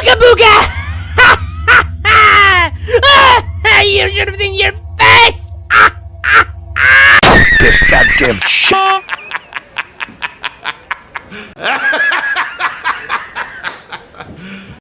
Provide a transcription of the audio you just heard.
Ooga booga! you should have seen your face! this goddamn shit!